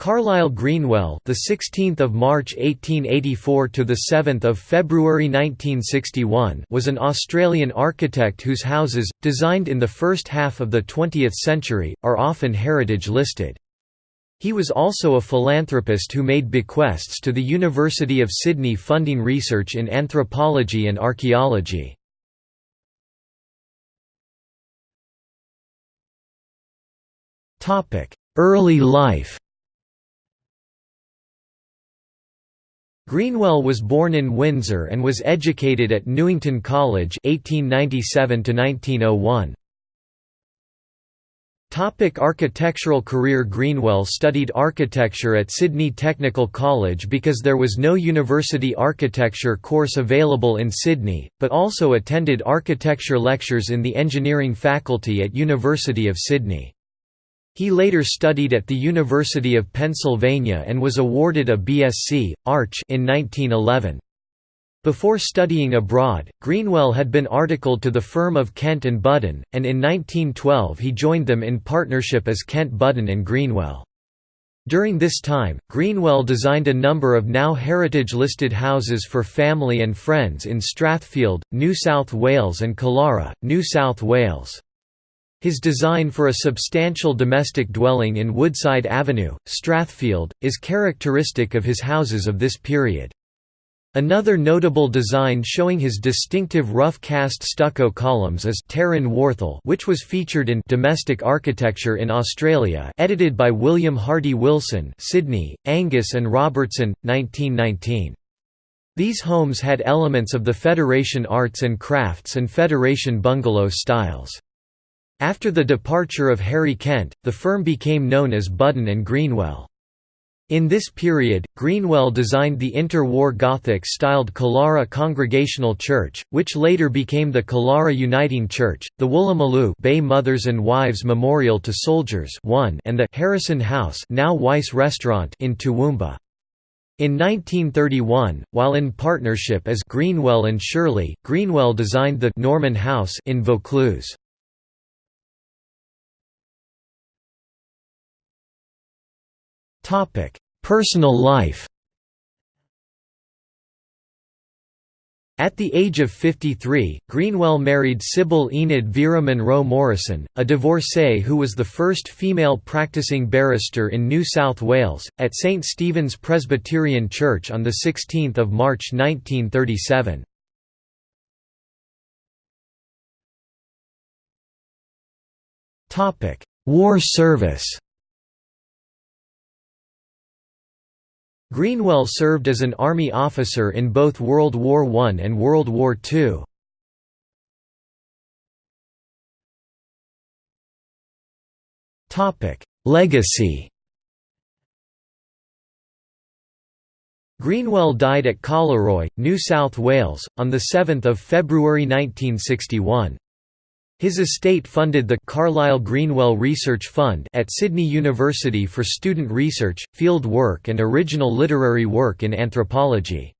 Carlyle Greenwell, the 16th of March 1884 to the 7th of February 1961, was an Australian architect whose houses, designed in the first half of the 20th century, are often heritage listed. He was also a philanthropist who made bequests to the University of Sydney funding research in anthropology and archaeology. Early life Greenwell was born in Windsor and was educated at Newington College 1897 1901. Topic architectural career Greenwell studied architecture at Sydney Technical College because there was no university architecture course available in Sydney, but also attended architecture lectures in the engineering faculty at University of Sydney. He later studied at the University of Pennsylvania and was awarded a BSc, Arch in 1911. Before studying abroad, Greenwell had been articled to the firm of Kent and Budden, and in 1912 he joined them in partnership as Kent Budden and Greenwell. During this time, Greenwell designed a number of now heritage-listed houses for family and friends in Strathfield, New South Wales and Killara, New South Wales. His design for a substantial domestic dwelling in Woodside Avenue, Strathfield, is characteristic of his houses of this period. Another notable design showing his distinctive rough-cast stucco columns is Terran Warthel which was featured in Domestic Architecture in Australia edited by William Hardy Wilson Sydney, Angus and Robertson, 1919. These homes had elements of the Federation Arts and Crafts and Federation bungalow styles. After the departure of Harry Kent, the firm became known as Budden and Greenwell. In this period, Greenwell designed the inter-war Gothic-styled Killara Congregational Church, which later became the Killara Uniting Church, the Woolloomooloo Bay Mothers and Wives Memorial to Soldiers 1 and the Harrison House now Weiss Restaurant in Toowoomba. In 1931, while in partnership as Greenwell and Shirley, Greenwell designed the Norman House in Vaucluse. Personal life At the age of 53, Greenwell married Sibyl Enid Vera Munro Morrison, a divorcee who was the first female practicing barrister in New South Wales, at St Stephen's Presbyterian Church on 16 March 1937. War service Greenwell served as an Army officer in both World War I and World War II. Legacy Greenwell died at Collaroy, New South Wales, on 7 February 1961. His estate funded the Carlyle Greenwell Research Fund at Sydney University for student research, field work and original literary work in anthropology.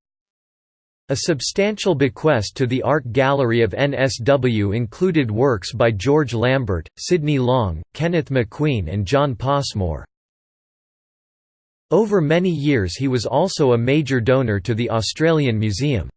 A substantial bequest to the Art Gallery of NSW included works by George Lambert, Sydney Long, Kenneth Macqueen and John Passmore. Over many years he was also a major donor to the Australian Museum.